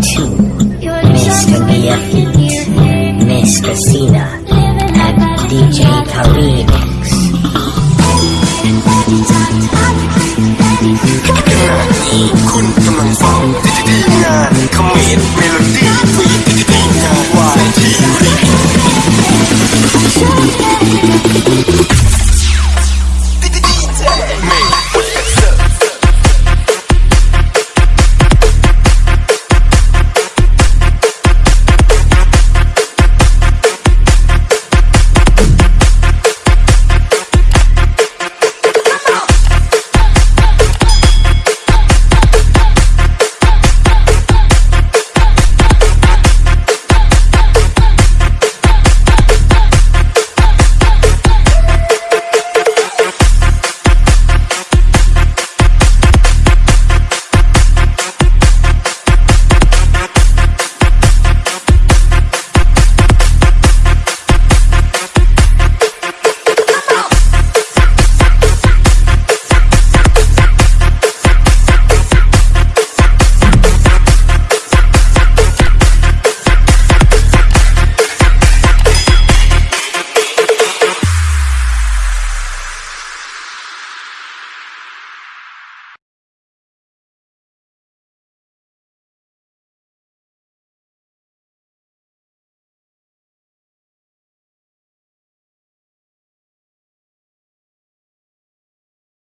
too. Miss Kabir, Miss Christina, and DJ Tariq. Kung tumang